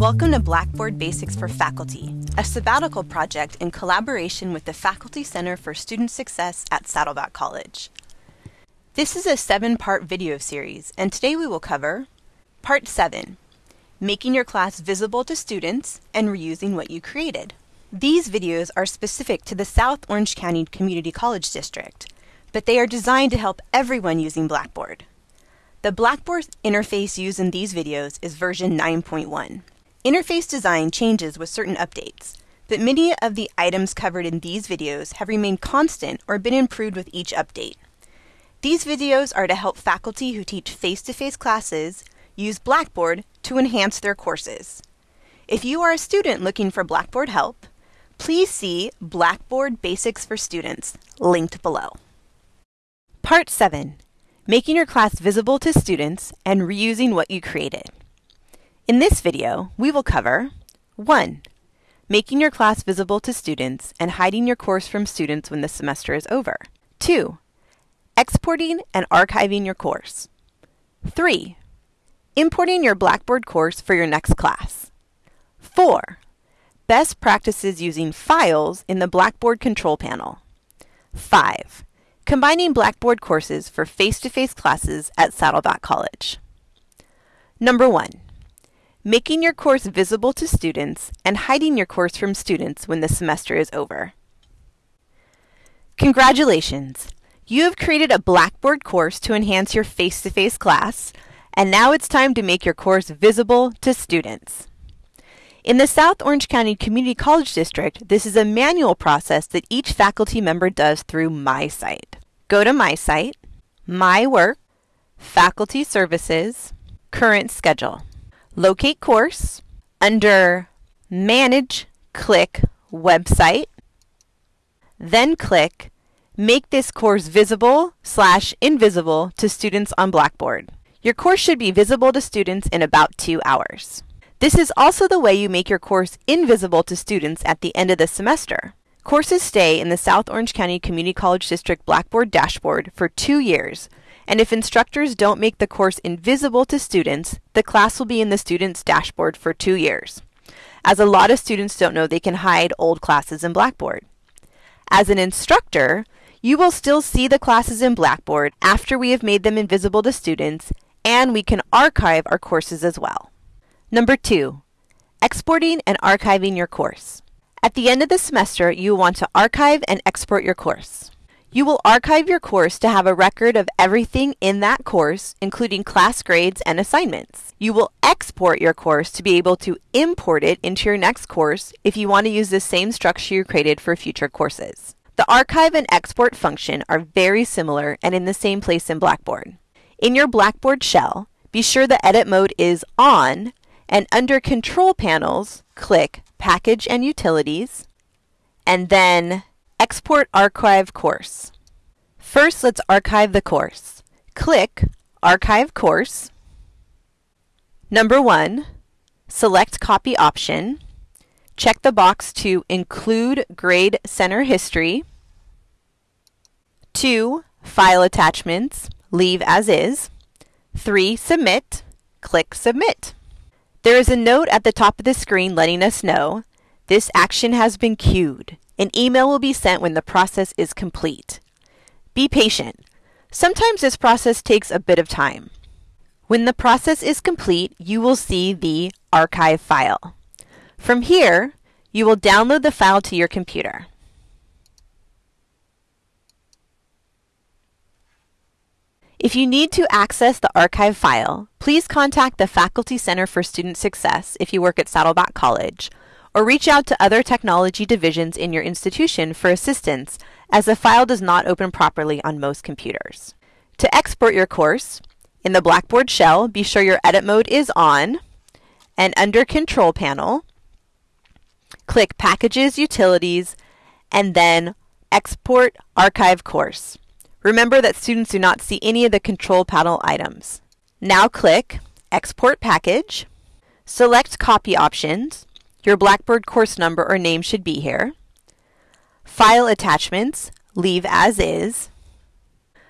Welcome to Blackboard Basics for Faculty, a sabbatical project in collaboration with the Faculty Center for Student Success at Saddleback College. This is a seven-part video series, and today we will cover Part 7, Making your class visible to students and reusing what you created. These videos are specific to the South Orange County Community College District, but they are designed to help everyone using Blackboard. The Blackboard interface used in these videos is version 9.1. Interface design changes with certain updates, but many of the items covered in these videos have remained constant or been improved with each update. These videos are to help faculty who teach face-to-face -face classes use Blackboard to enhance their courses. If you are a student looking for Blackboard help, please see Blackboard Basics for Students, linked below. Part 7 making your class visible to students, and reusing what you created. In this video, we will cover 1. Making your class visible to students and hiding your course from students when the semester is over. 2. Exporting and archiving your course. 3. Importing your Blackboard course for your next class. 4. Best practices using files in the Blackboard control panel. 5 combining Blackboard courses for face-to-face -face classes at Saddleback College. Number one, making your course visible to students and hiding your course from students when the semester is over. Congratulations! You have created a Blackboard course to enhance your face-to-face -face class, and now it's time to make your course visible to students. In the South Orange County Community College District, this is a manual process that each faculty member does through MySite. Go to My Site, My Work, Faculty Services, Current Schedule. Locate course. Under Manage, click Website. Then click Make this course visible slash invisible to students on Blackboard. Your course should be visible to students in about two hours. This is also the way you make your course invisible to students at the end of the semester. Courses stay in the South Orange County Community College District Blackboard dashboard for two years, and if instructors don't make the course invisible to students, the class will be in the student's dashboard for two years, as a lot of students don't know they can hide old classes in Blackboard. As an instructor, you will still see the classes in Blackboard after we have made them invisible to students, and we can archive our courses as well. Number two, exporting and archiving your course. At the end of the semester, you want to archive and export your course. You will archive your course to have a record of everything in that course, including class grades and assignments. You will export your course to be able to import it into your next course if you want to use the same structure you created for future courses. The archive and export function are very similar and in the same place in Blackboard. In your Blackboard shell, be sure the edit mode is on and under control panels, click Package and Utilities, and then Export Archive Course. First, let's archive the course. Click Archive Course. Number one, select Copy option. Check the box to include grade center history. Two, file attachments, leave as is. Three, submit. Click Submit. There is a note at the top of the screen letting us know this action has been queued. An email will be sent when the process is complete. Be patient. Sometimes this process takes a bit of time. When the process is complete, you will see the archive file. From here, you will download the file to your computer. If you need to access the archive file, please contact the Faculty Center for Student Success if you work at Saddleback College, or reach out to other technology divisions in your institution for assistance as the file does not open properly on most computers. To export your course, in the Blackboard shell, be sure your edit mode is on, and under Control Panel, click Packages, Utilities, and then Export Archive Course. Remember that students do not see any of the control panel items. Now click Export Package. Select Copy Options. Your Blackboard course number or name should be here. File Attachments. Leave as is.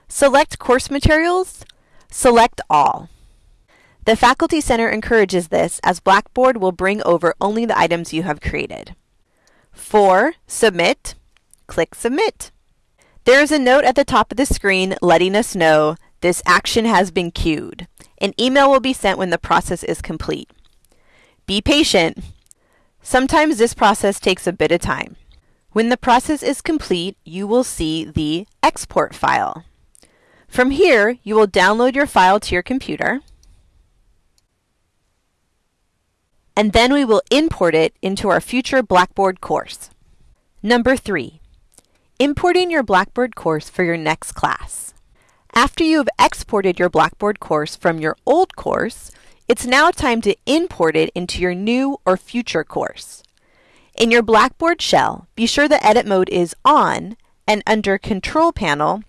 Select Course Materials. Select All. The Faculty Center encourages this as Blackboard will bring over only the items you have created. 4. Submit. Click Submit. There is a note at the top of the screen letting us know this action has been queued. An email will be sent when the process is complete. Be patient. Sometimes this process takes a bit of time. When the process is complete, you will see the export file. From here, you will download your file to your computer, and then we will import it into our future Blackboard course. Number 3. Importing your Blackboard course for your next class. After you have exported your Blackboard course from your old course, it's now time to import it into your new or future course. In your Blackboard shell, be sure the edit mode is on and under Control Panel,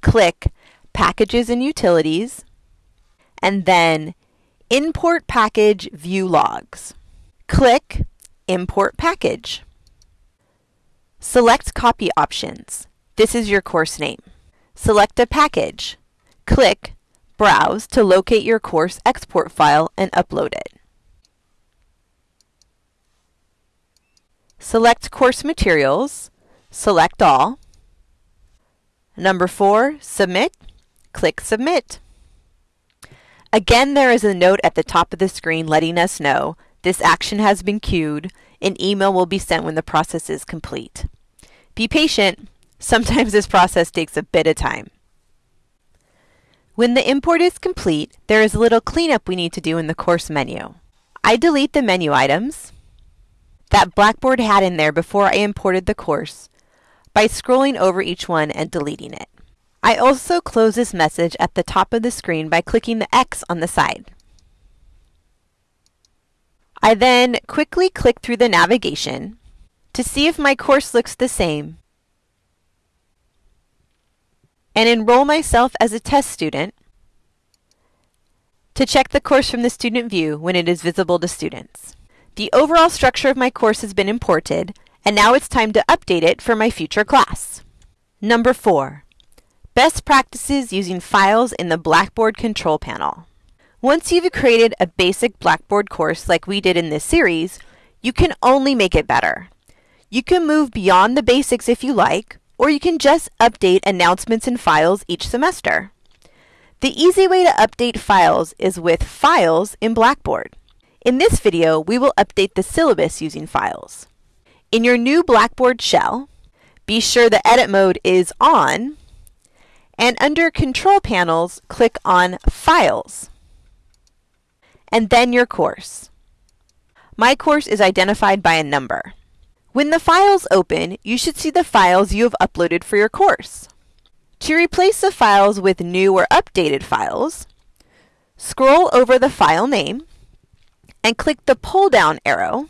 click Packages and Utilities, and then Import Package View Logs. Click Import Package. Select Copy Options. This is your course name. Select a package. Click Browse to locate your course export file and upload it. Select Course Materials, select All. Number 4, Submit, click Submit. Again, there is a note at the top of the screen letting us know this action has been queued. An email will be sent when the process is complete. Be patient. Sometimes this process takes a bit of time. When the import is complete, there is a little cleanup we need to do in the course menu. I delete the menu items, that Blackboard had in there before I imported the course by scrolling over each one and deleting it. I also close this message at the top of the screen by clicking the X on the side. I then quickly click through the navigation to see if my course looks the same and enroll myself as a test student to check the course from the student view when it is visible to students. The overall structure of my course has been imported, and now it's time to update it for my future class. Number 4. Best practices using files in the Blackboard control panel. Once you've created a basic Blackboard course like we did in this series, you can only make it better. You can move beyond the basics if you like, or you can just update announcements and files each semester. The easy way to update files is with Files in Blackboard. In this video, we will update the syllabus using files. In your new Blackboard shell, be sure the edit mode is on, and under Control Panels, click on Files, and then your course. My course is identified by a number. When the files open, you should see the files you have uploaded for your course. To replace the files with new or updated files, scroll over the file name, and click the pull down arrow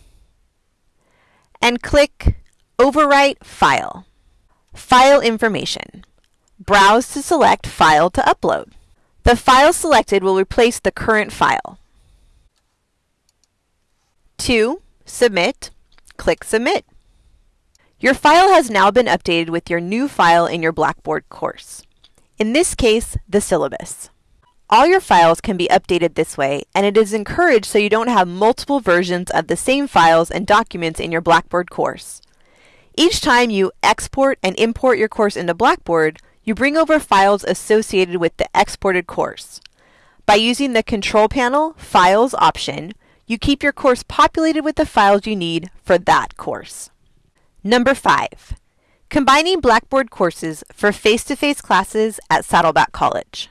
and click Overwrite File. File Information. Browse to select File to upload. The file selected will replace the current file. 2. Submit. Click Submit. Your file has now been updated with your new file in your Blackboard course. In this case, the syllabus. All your files can be updated this way, and it is encouraged so you don't have multiple versions of the same files and documents in your Blackboard course. Each time you export and import your course into Blackboard, you bring over files associated with the exported course. By using the Control Panel Files option, you keep your course populated with the files you need for that course. Number 5. Combining Blackboard courses for face-to-face -face classes at Saddleback College.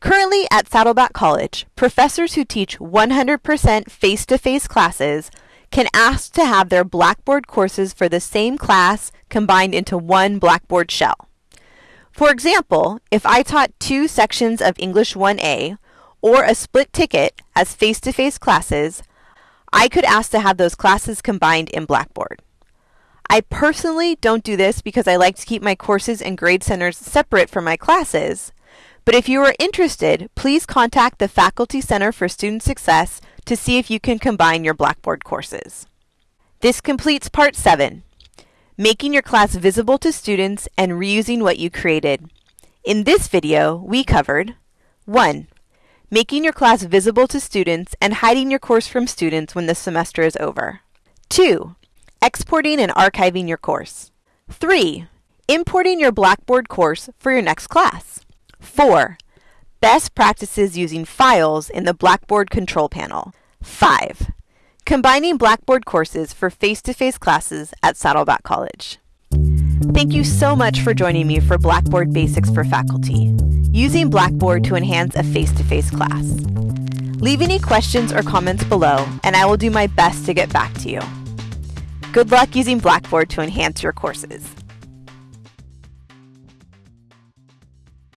Currently at Saddleback College, professors who teach 100% face-to-face classes can ask to have their Blackboard courses for the same class combined into one Blackboard shell. For example, if I taught two sections of English 1A or a split ticket as face-to-face classes, I could ask to have those classes combined in Blackboard. I personally don't do this because I like to keep my courses and grade centers separate from my classes, but if you are interested, please contact the Faculty Center for Student Success to see if you can combine your Blackboard courses. This completes Part 7, Making Your Class Visible to Students and Reusing What You Created. In this video, we covered 1. making your class visible to students and hiding your course from students when the semester is over. 2. Exporting and archiving your course. 3. Importing your Blackboard course for your next class. 4. Best practices using files in the Blackboard control panel. 5. Combining Blackboard courses for face-to-face classes at Saddleback College. Thank you so much for joining me for Blackboard Basics for Faculty, using Blackboard to enhance a face-to-face class. Leave any questions or comments below, and I will do my best to get back to you. Good luck using Blackboard to enhance your courses.